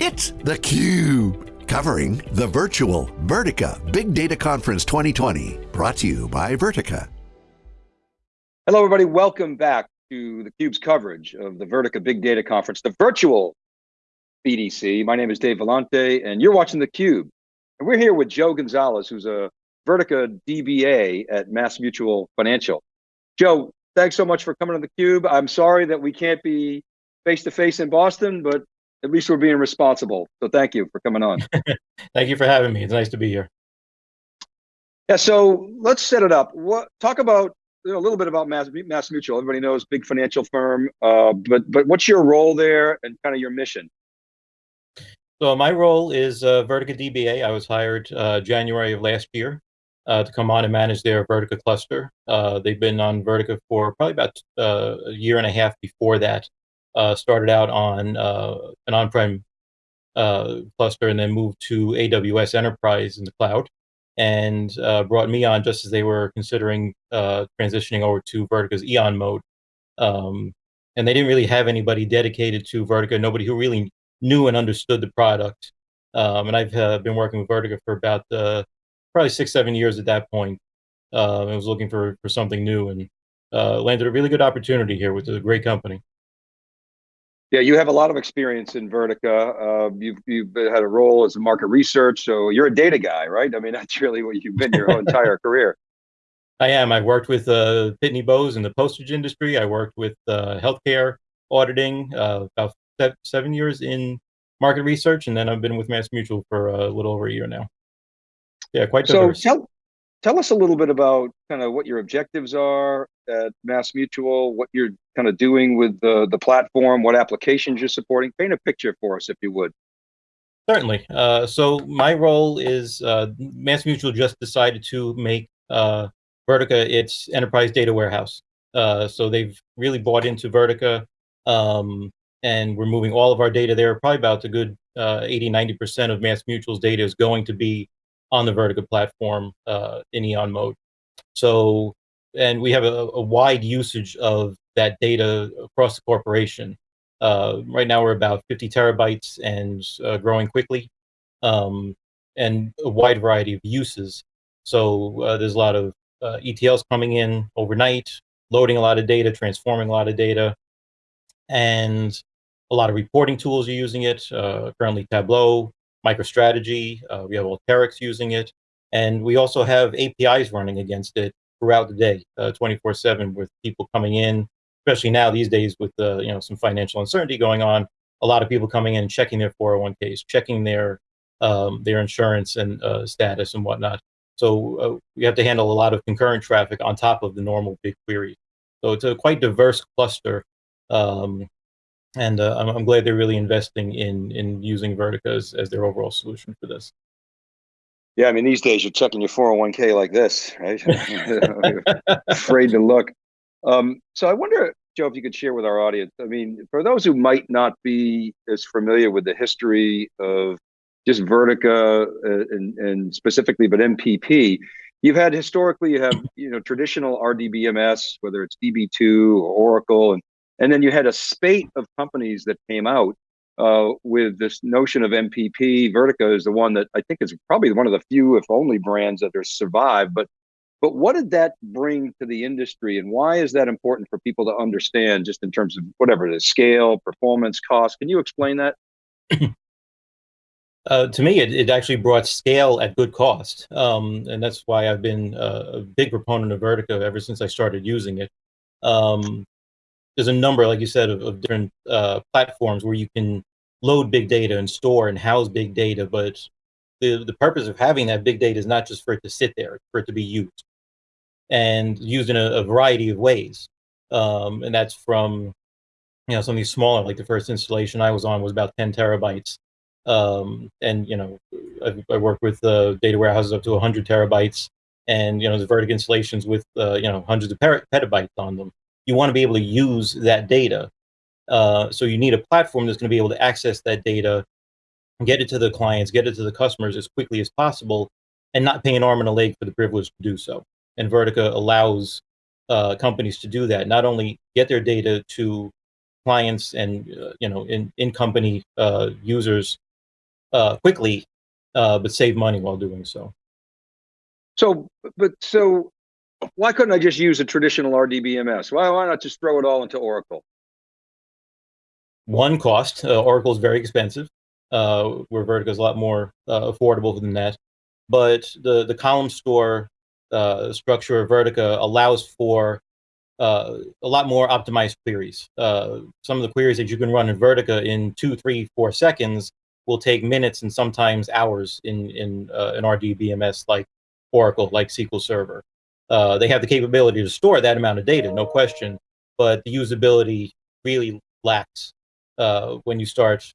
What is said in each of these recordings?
It's theCUBE, covering the virtual Vertica Big Data Conference 2020, brought to you by Vertica. Hello everybody, welcome back to theCUBE's coverage of the Vertica Big Data Conference, the virtual BDC. My name is Dave Vellante and you're watching theCUBE. And we're here with Joe Gonzalez, who's a Vertica DBA at Mass Mutual Financial. Joe, thanks so much for coming on theCUBE. I'm sorry that we can't be face-to-face -face in Boston, but at least we're being responsible. So thank you for coming on. thank you for having me. It's nice to be here. Yeah, so let's set it up. What talk about you know, a little bit about Mass, Mass Mutual. Everybody knows big financial firm, uh, but but what's your role there and kind of your mission? So my role is uh, Vertica DBA. I was hired uh, January of last year uh, to come on and manage their Vertica cluster. Uh, they've been on Vertica for probably about uh, a year and a half before that uh, started out on uh, an on-prem uh, cluster and then moved to AWS Enterprise in the cloud and uh, brought me on just as they were considering uh, transitioning over to Vertica's Eon mode. Um, and they didn't really have anybody dedicated to Vertica, nobody who really knew and understood the product. Um, and I've uh, been working with Vertica for about probably six, seven years at that point. I was looking for, for something new and landed a really good opportunity here with a great company. Yeah, you have a lot of experience in Vertica. Uh, you've, you've had a role as a market research, so you're a data guy, right? I mean, that's really what you've been your whole entire career. I am. I've worked with uh, Pitney Bowes in the postage industry. I worked with uh, healthcare auditing uh, about seven years in market research, and then I've been with Mass Mutual for a little over a year now. Yeah, quite diverse. So tell, tell us a little bit about kind of what your objectives are at Mass Mutual, what you're kind of doing with the, the platform, what applications you're supporting. Paint a picture for us, if you would. Certainly. Uh, so my role is uh, Mass Mutual just decided to make uh, Vertica its enterprise data warehouse. Uh, so they've really bought into Vertica, um, and we're moving all of our data there. Probably about a good uh, 80, 90% of Mass Mutual's data is going to be on the Vertica platform uh, in Eon mode. So, and we have a, a, wide usage of that data across the corporation. Uh, right now we're about 50 terabytes and uh, growing quickly, um, and a wide variety of uses. So uh, there's a lot of uh, ETLs coming in overnight, loading a lot of data, transforming a lot of data, and a lot of reporting tools are using it. Uh, currently Tableau, MicroStrategy, uh, we have Alteryx using it, and we also have APIs running against it throughout the day, 24/7, uh, with people coming in, especially now these days with uh, you know some financial uncertainty going on. A lot of people coming in and checking their 401ks, checking their um, their insurance and uh, status and whatnot. So uh, we have to handle a lot of concurrent traffic on top of the normal big queries. So it's a quite diverse cluster um, and uh, I'm, I'm, glad they're really investing in in using Vertica as, as their overall solution for this. Yeah, I mean these days you're checking your 401k like this, right? Afraid to look. Um, so I wonder, Joe, if you could share with our audience. I mean, for those who might not be as familiar with the history of just Vertica uh, and, and specifically, but MPP, you've had historically you have you know traditional RDBMS, whether it's DB2 or Oracle, and and then you had a spate of companies that came out uh, with this notion of MPP. Vertica is the one that I think is probably one of the few, if only, brands that has survived. But but what did that bring to the industry, and why is that important for people to understand, just in terms of whatever it is, scale, performance, cost? Can you explain that? Uh, to me, it, it actually brought scale at good cost. Um, and that's why I've been uh, a big proponent of Vertica ever since I started using it. Um, there's a number, like you said, of, of different uh, platforms where you can load big data and store and house big data. But the, the purpose of having that big data is not just for it to sit there, for it to be used and used in a, a variety of ways. Um, and that's from, you know, something smaller, like the first installation I was on was about 10 terabytes. Um, and, you know, I, I worked with uh, data warehouses up to 100 terabytes and, you know, the Vertica installations with, uh, you know, hundreds of petabytes on them you want to be able to use that data. Uh, so you need a platform that's going to be able to access that data, get it to the clients, get it to the customers as quickly as possible, and not pay an arm and a leg for the privilege to do so. And Vertica allows uh, companies to do that, not only get their data to clients and uh, you know in in company uh, users uh, quickly, uh, but save money while doing so. So, but so why couldn't I just use a traditional RDBMS? Why, why not just throw it all into Oracle? One cost, uh, Oracle is very expensive, uh, where Vertica is a lot more uh, affordable than that. But the, the column store uh, structure of Vertica allows for uh, a lot more optimized queries. Uh, some of the queries that you can run in Vertica in two, three, four seconds will take minutes and sometimes hours in, in an RDBMS like Oracle, like SQL Server. Uh, they have the capability to store that amount of data, no question, but the usability really lacks uh, when you start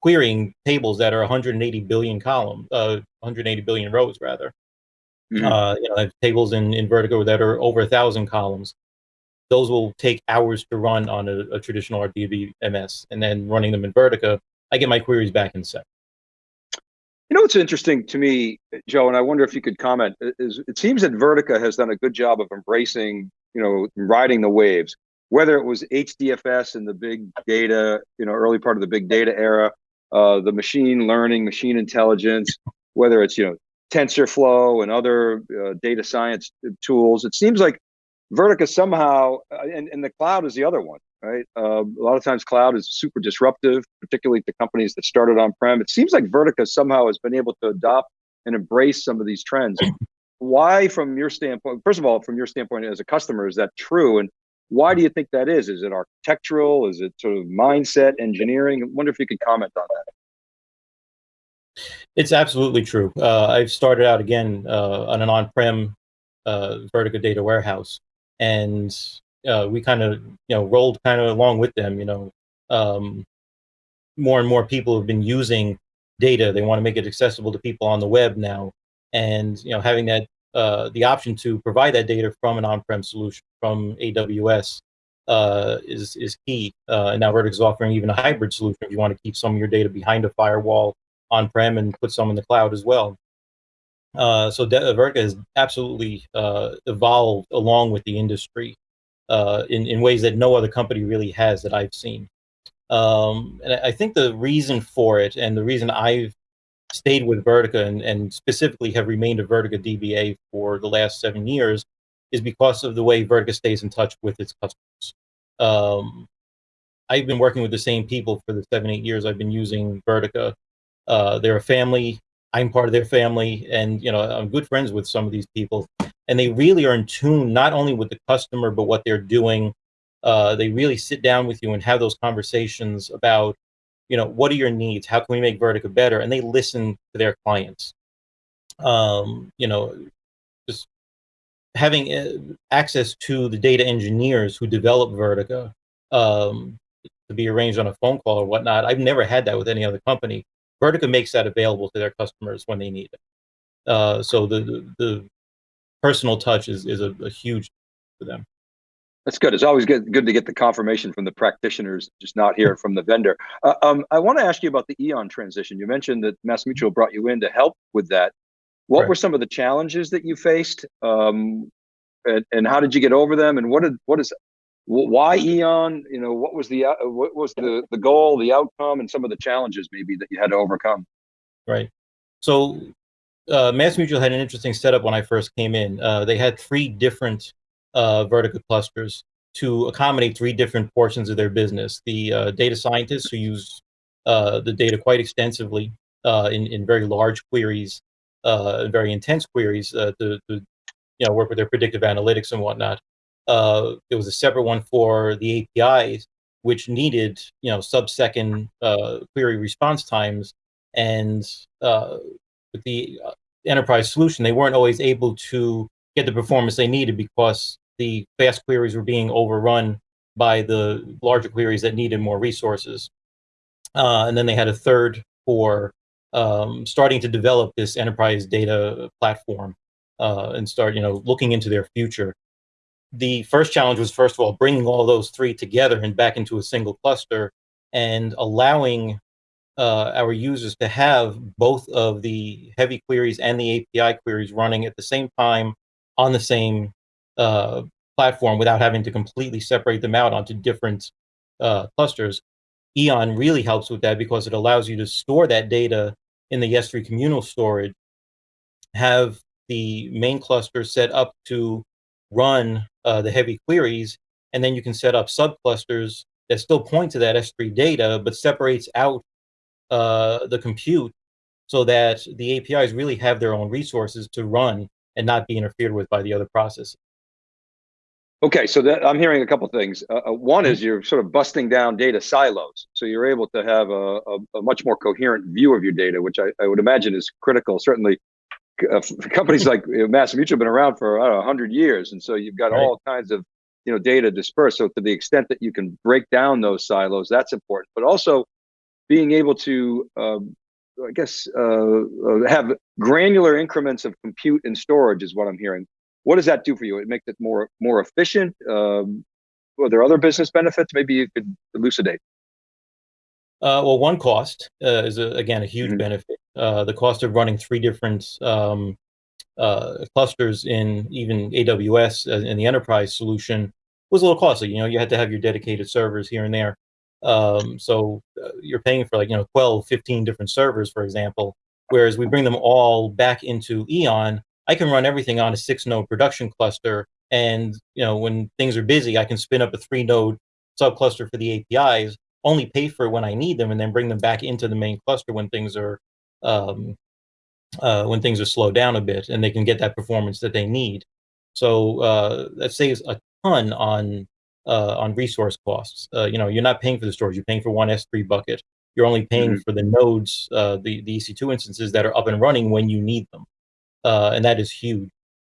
querying tables that are 180 billion columns, uh, 180 billion rows rather. Mm -hmm. you know, tables in, in Vertica that are over a thousand columns. Those will take hours to run on a, a traditional RDBMS, and then running them in Vertica, I get my queries back in seconds. You know what's interesting to me, Joe, and I wonder if you could comment, is it seems that Vertica has done a good job of embracing, you know, riding the waves, whether it was HDFS and the big data, you know, early part of the big data era, uh, the machine learning, machine intelligence, whether it's, you know, TensorFlow and other uh, data science tools. It seems like Vertica somehow, uh, and, and the cloud is the other one right? Uh, a lot of times cloud is super disruptive, particularly to companies that started on-prem. It seems like Vertica somehow has been able to adopt and embrace some of these trends. Why, from your standpoint, first of all, from your standpoint as a customer, is that true? And why do you think that is? Is it architectural? Is it sort of mindset, engineering? I wonder if you could comment on that. It's absolutely true. Uh, I've started out again uh, on an on-prem uh, Vertica data warehouse, and uh, we kind of you know rolled kind of along with them. You know, um, more and more people have been using data. They want to make it accessible to people on the web now, and you know having that uh, the option to provide that data from an on-prem solution from AWS uh, is is key. Uh, and now Vertica is offering even a hybrid solution if you want to keep some of your data behind a firewall on-prem and put some in the cloud as well. Uh, so Vertica has absolutely uh, evolved along with the industry uh, in, in ways that no other company really has that I've seen. Um, and I think the reason for it and the reason I've stayed with Vertica and, and specifically have remained a Vertica DBA for the last seven years is because of the way Vertica stays in touch with its customers. Um, I've been working with the same people for the seven, eight years I've been using Vertica. Uh, they're a family. I'm part of their family. And, you know, I'm good friends with some of these people and they really are in tune not only with the customer but what they're doing. Uh, they really sit down with you and have those conversations about, you know, what are your needs? How can we make Vertica better? And they listen to their clients. Um, you know, just having uh, access to the data engineers who develop Vertica um, to be arranged on a phone call or whatnot. I've never had that with any other company. Vertica makes that available to their customers when they need it. Uh, so the, the, the personal touch is, is a, a huge for them. That's good. It's always good, good to get the confirmation from the practitioners, just not hear from the vendor. Uh, um, I want to ask you about the Eon transition. You mentioned that MassMutual brought you in to help with that. What right. were some of the challenges that you faced, um, and, and, how did you get over them? And what did what is why Eon? You know, what was the uh, what was the the goal, the outcome, and some of the challenges maybe that you had to overcome? Right. So uh, MassMutual had an interesting setup when I first came in. Uh, they had three different uh, clusters to accommodate three different portions of their business. The uh, data scientists who use uh, the data quite extensively uh, in, in very large queries, uh, very intense queries to, to, you know, work with their predictive analytics and whatnot. there was a separate one for the APIs, which needed, you know, sub-second query response times and with the uh, enterprise solution, they weren't always able to get the performance they needed because the fast queries were being overrun by the larger queries that needed more resources. Uh, and then they had a third for um, starting to develop this enterprise data platform uh, and start, you know, looking into their future. The first challenge was, first of all, bringing all those three together and back into a single cluster and allowing uh, our users to have both of the heavy queries and the API queries running at the same time on the same uh, platform without having to completely separate them out onto different uh, clusters. Eon really helps with that because it allows you to store that data in the S3 communal storage have the main cluster set up to run uh, the heavy queries, and then you can set up subclusters that still point to that S3 data, but separates out uh, the compute so that the APIs really have their own resources to run and not be interfered with by the other processes. Okay, so that, I'm hearing a couple things. Uh, uh one is mm-hmm. you're sort of busting down data silos, so you're able to have a, a, a much more coherent view of your data, which I, I would imagine is critical. Certainly, uh, companies like Mass Mutual have been around for I don't know 100 years, and so you've got right. all kinds of you know data dispersed. So to the extent that you can break down those silos, that's important. But also being able to, um, I guess, uh, uh have granular increments of compute and storage is what I'm hearing what does that do for you? It makes it more more efficient. Um, are there other business benefits? Maybe you could elucidate. Uh, well, one cost uh, is a, again a huge mm-hmm. benefit. Uh, the cost of running three different um, uh, clusters in even AWS uh, in the enterprise solution was a little costly. You know, you had to have your dedicated servers here and there. Um, so uh, you're paying for like you know 12, 15 different servers, for example. Whereas we bring them all back into Eon, I can run everything on a six node production cluster. And, you know, when things are busy, I can spin up a three node subcluster for the APIs, only pay for it when I need them and then bring them back into the main cluster when things are, um, uh, when things are slowed down a bit and they can get that performance that they need. So uh, that saves a ton on uh, on resource costs. Uh, you know, you're not paying for the storage; you're paying for one S3 bucket. You're only paying mm -hmm. for the nodes, uh, the the EC2 instances that are up and running when you need them uh, and that is huge.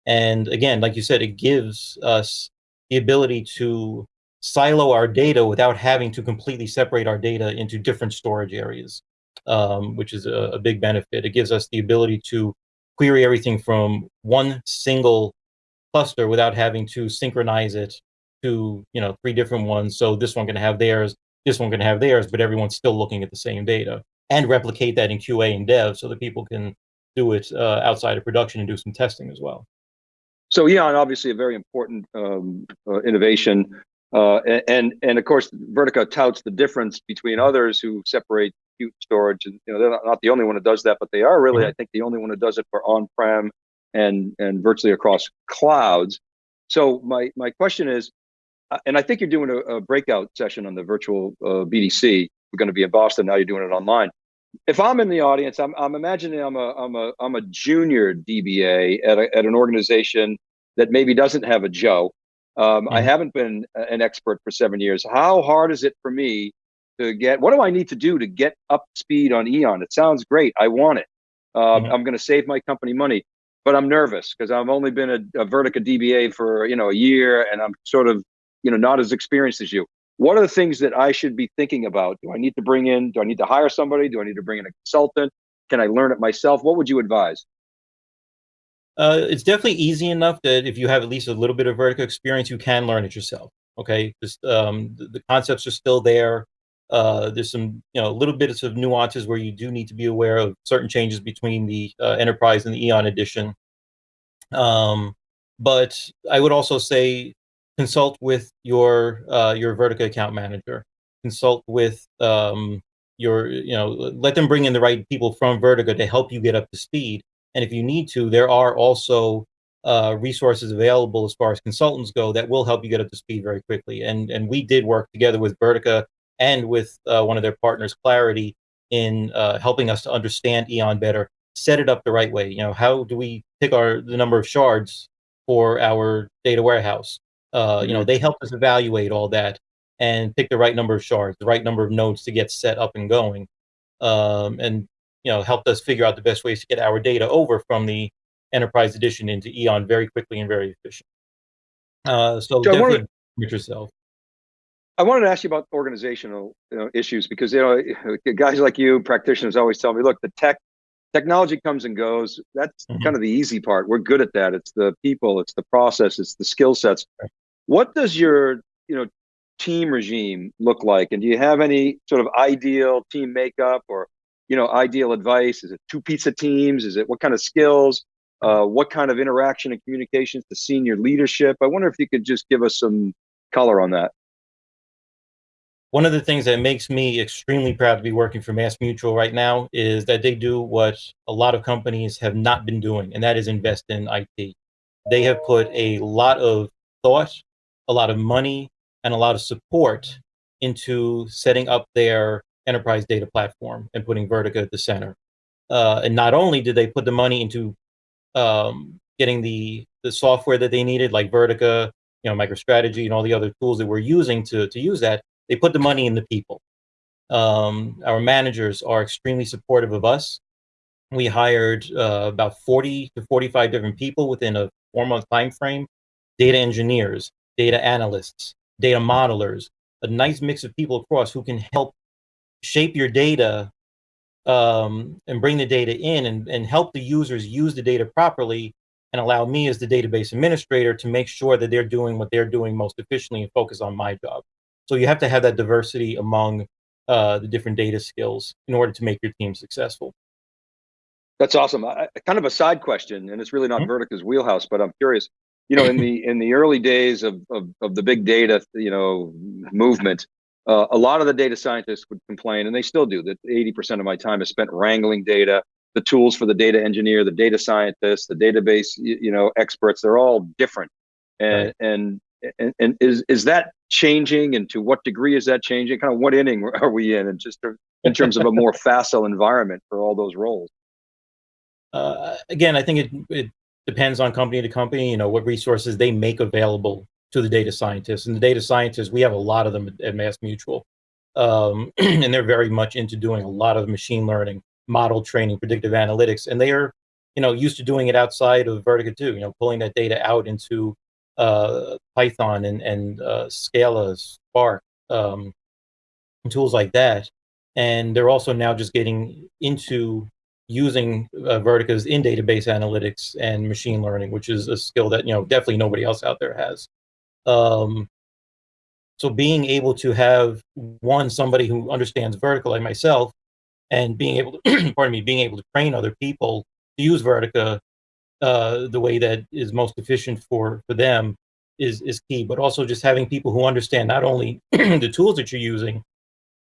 And again, like you said, it gives us the ability to silo our data without having to completely separate our data into different storage areas, um, which is a, a, big benefit. It gives us the ability to query everything from one single cluster without having to synchronize it to you know three different ones. So this one can have theirs, this one can have theirs, but everyone's still looking at the same data and replicate that in QA and dev so that people can do it uh, outside of production and do some testing as well. So Eon, obviously a very important um, uh, innovation. Uh, and, and of course, Vertica touts the difference between others who separate compute storage. And you know, they're not, the only one that does that, but they are really, mm -hmm. I think, the only one that does it for on-prem and, and virtually across clouds. So my, my question is, and I think you're doing a, a breakout session on the virtual uh, BDC. We're going to be in Boston. Now you're doing it online if I'm in the audience, I'm, I'm imagining I'm a, I'm a, I'm a junior DBA at, a, at an organization that maybe doesn't have a Joe. Um, I mm-hmm. haven't been an expert for seven years. How hard is it for me to get, what do I need to do to get up speed on Eon? It sounds great. I want it. Um, mm-hmm. I'm going to save my company money, but I'm nervous because I've only been a, a Vertica DBA for, you know, a year and I'm sort of, you know, not as experienced as you what are the things that I should be thinking about? Do I need to bring in, do I need to hire somebody? Do I need to bring in a consultant? Can I learn it myself? What would you advise? Uh, it's definitely easy enough that if you have at least a little bit of Vertica experience, you can learn it yourself. Okay, Just, um, the, the, concepts are still there. Uh, there's some, you know, little bits of nuances where you do need to be aware of certain changes between the uh, Enterprise and the Eon edition. Um, but I would also say consult with your uh, your Vertica account manager. Consult with um, your, you know, let them bring in the right people from Vertica to help you get up to speed. And if you need to, there are also uh, resources available as far as consultants go that will help you get up to speed very quickly. And and we did work together with Vertica and with uh, one of their partners, Clarity, in uh, helping us to understand Eon better, set it up the right way. You know, how do we pick our the number of shards for our data warehouse? Uh, you know, they helped us evaluate all that and pick the right number of shards, the right number of nodes to get set up and going, um, and you know, helped us figure out the best ways to get our data over from the enterprise edition into Eon very quickly and very efficient. Uh, so Joe, definitely with yourself. I wanted to ask you about organizational you know, issues because you know guys like you, practitioners, always tell me, look, the tech technology comes and goes. That's mm -hmm. kind of the easy part. We're good at that. It's the people, it's the process, it's the skill sets. What does your, you know, team regime look like? And do you have any sort of ideal team makeup or, you know, ideal advice? Is it two pizza teams? Is it what kind of skills? Uh, what kind of interaction and communications to senior leadership? I wonder if you could just give us some color on that. one of the things that makes me extremely proud to be working for Mass Mutual right now is that they do what a lot of companies have not been doing, and that is invest in IT. They have put a lot of thought, a lot of money, and a lot of support into setting up their enterprise data platform and putting Vertica at the center. Uh, and not only did they put the money into um, getting the the software that they needed, like Vertica, you know, MicroStrategy, and all the other tools that we're using to to use that, they put the money in the people. Um, our managers are extremely supportive of us. We hired uh, about 40 to 45 different people within a four month time frame, data engineers, data analysts, data modelers, a nice mix of people across who can help shape your data um, and bring the data in and, and help the users use the data properly and allow me as the database administrator to make sure that they're doing what they're doing most efficiently and focus on my job. So you have to have that diversity among uh, the different data skills in order to make your team successful. That's awesome. I, kind of a side question, and it's really not mm -hmm. Vertica's wheelhouse, but I'm curious. You know, in the in the early days of of, of the big data, you know, movement, uh, a lot of the data scientists would complain, and they still do, that 80% of my time is spent wrangling data. The tools for the data engineer, the data scientist, the database, you, you know, experts, they're all different. And, right. and, and, and is, is that changing? And to what degree is that changing? Kind of what inning are we in? And just in terms of a more facile environment for all those roles? Uh, again, I think it, it depends on company to company, you know, what resources they make available to the data scientists. And the data scientists, we have a lot of them at Mass Mutual. Um, and they're very much into doing a lot of machine learning, model training, predictive analytics. And they are, you know, used to doing it outside of Vertica too, you know, pulling that data out into uh, Python and, and uh, Scala, Spark, um, tools like that. And they're also now just getting into using uh, Vertica's in database analytics and machine learning, which is a skill that, you know, definitely nobody else out there has. Um, so being able to have one somebody who understands Vertica like myself, and being able to, pardon me, being able to train other people to use Vertica uh, the way that is most efficient for for them is is key. But also just having people who understand not only the tools that you're using,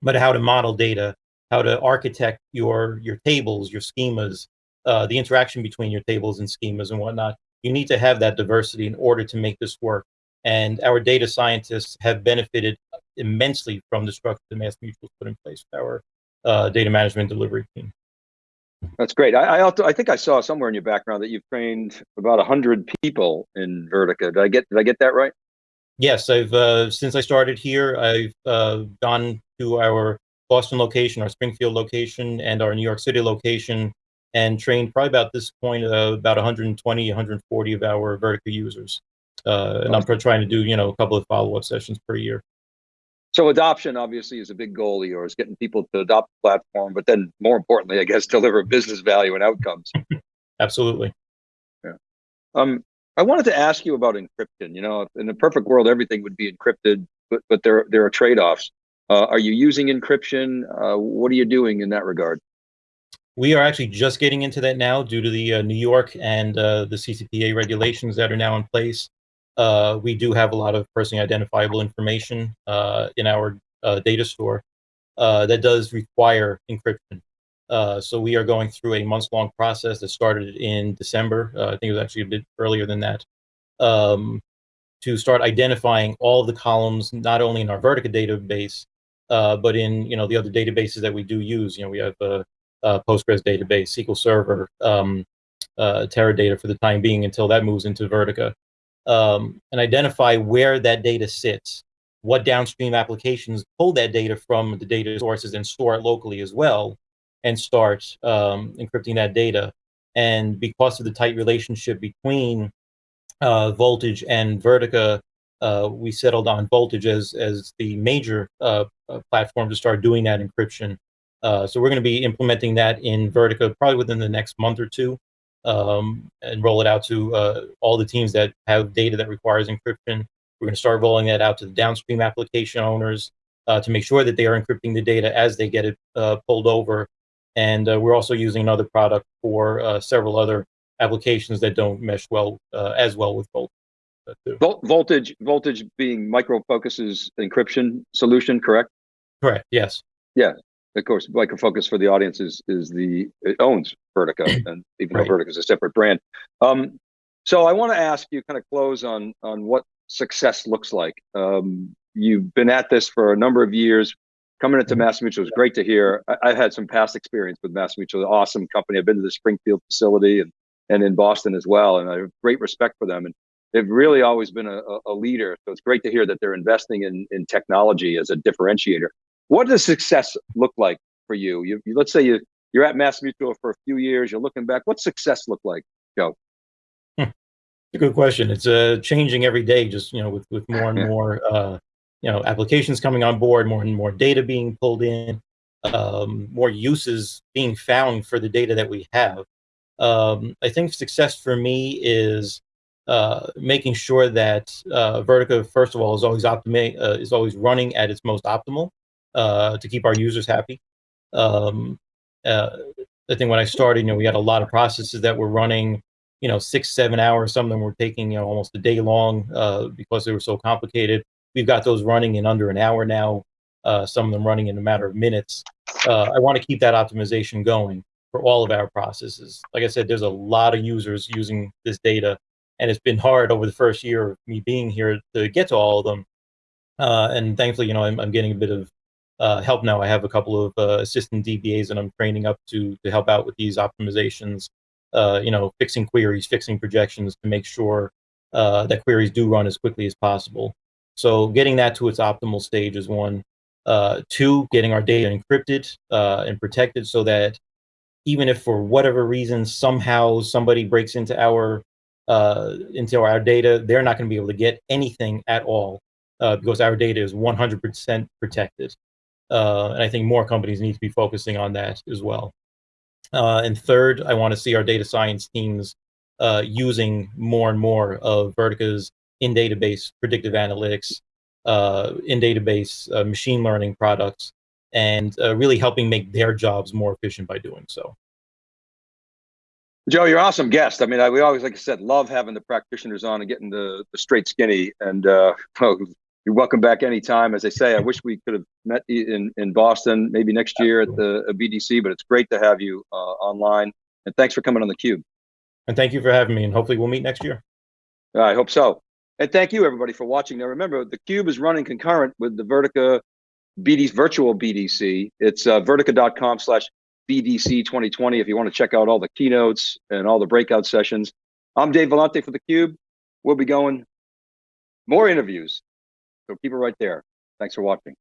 but how to model data, how to architect your your tables, your schemas, uh, the interaction between your tables and schemas and whatnot. You need to have that diversity in order to make this work. And our data scientists have benefited immensely from the structure that Mass Mutual put in place with our uh, data management delivery team. That's great. I, I, I think I saw somewhere in your background that you've trained about hundred people in Vertica. Did I get did I get that right? Yes, I've uh, since I started here, I've uh, gone to our Boston location, our Springfield location, and our New York City location, and trained probably about this point uh, about 120, 140 of our Vertica users. Uh, and I'm trying to do, you know, a couple of follow-up sessions per year. So adoption obviously is a big goal of yours, getting people to adopt the platform, but then more importantly, I guess, deliver business value and outcomes. Absolutely. Yeah. Um, I wanted to ask you about encryption. You know, in a perfect world, everything would be encrypted, but but there there are trade-offs. Uh, are you using encryption? Uh, what are you doing in that regard? We are actually just getting into that now due to the uh, New York and uh, the CCPA regulations that are now in place uh, we do have a lot of personally identifiable information uh, in our data store that does require encryption. So we are going through a months-long process that started in December. I think it was actually a bit earlier than that. Um, to start identifying all the columns, not only in our Vertica database, but in you know the other databases that we do use. You know, we have a, a Postgres database, SQL Server, um, Teradata for the time being until that moves into Vertica um, and identify where that data sits, what downstream applications pull that data from the data sources and store it locally as well, and start um, encrypting that data. And because of the tight relationship between uh, Voltage and Vertica, uh, we settled on Voltage as, as the major uh, uh platform to start doing that encryption. Uh, so we're going to be implementing that in Vertica probably within the next month or two um, and roll it out to uh, all the teams that have data that requires encryption. We're going to start rolling that out to the downstream application owners uh, to make sure that they are encrypting the data as they get it pulled over. And we're also using another product for several other applications that don't mesh well as well with Voltage. Voltage, voltage being Micro Focus's encryption solution, correct? Correct. Yes. Yeah. Of course, Micro Focus for the audience is is the it owns Vertica, and even Right. though Vertica is a separate brand. Um, so I want to ask you, kind of close on on what success looks like. Um, you've been at this for a number of years. Coming into Mhm. Mass Mutual is great to hear. I, I've had some past experience with Mass Mutual, an awesome company. I've been to the Springfield facility and and in Boston as well, and I have great respect for them. And they've really always been a, a- a leader. So it's great to hear that they're investing in in technology as a differentiator. What does success look like for you? You, you let's say you you're at Mass Mutual for a few years. You're looking back. What's success look like? Joe? It's a good question. It's uh, changing every day, just you know, with with more and more uh, you know applications coming on board, more and more data being pulled in, um, more uses being found for the data that we have. Um, I think success for me is uh, making sure that uh, Vertica, first of all, is always optimi- uh, is always running at its most optimal uh, to keep our users happy. Um, uh, I think when I started, you know, we had a lot of processes that were running you know, six, seven hours. Some of them were taking, you know, almost a day long uh, because they were so complicated. We've got those running in under an hour now. Uh, some of them running in a matter of minutes. Uh, I want to keep that optimization going for all of our processes. Like I said, there's a lot of users using this data, and it's been hard over the first year of me being here to get to all of them. Uh, and thankfully, you know, I'm, I'm getting a bit of uh, help now. I have a couple of uh, assistant DBAs that I'm training up to to help out with these optimizations uh, you know, fixing queries, fixing projections to make sure uh, that queries do run as quickly as possible. So getting that to its optimal stage is one. Uh, two, getting our data encrypted uh, and protected so that even if for whatever reason somehow somebody breaks into our uh, into our data, they're not going to be able to get anything at all uh, because our data is 100% protected. Uh, and I think more companies need to be focusing on that as well. Uh, and third, I want to see our data science teams uh, using more and more of Vertica's in-database predictive analytics, uh, in-database uh, machine learning products, and uh, really helping make their jobs more efficient by doing so. Joe, you're an awesome guest. I mean, I, we always, like I said, love having the practitioners on and getting the, the straight skinny. And uh, well, you're welcome back anytime. As I say, I wish we could have met you in, in Boston, maybe next year at the BDC, but it's great to have you uh, online. And thanks for coming on the Cube. And thank you for having me, and hopefully we'll meet next year. I hope so. And thank you, everybody, for watching. Now, remember, the Cube is running concurrent with the Vertica BDC, virtual BDC. It's uh, vertica.com slash BDC 2020 if you want to check out all the keynotes and all the breakout sessions. I'm Dave Vellante for the Cube. We'll be going more interviews. So keep it right there. Thanks for watching.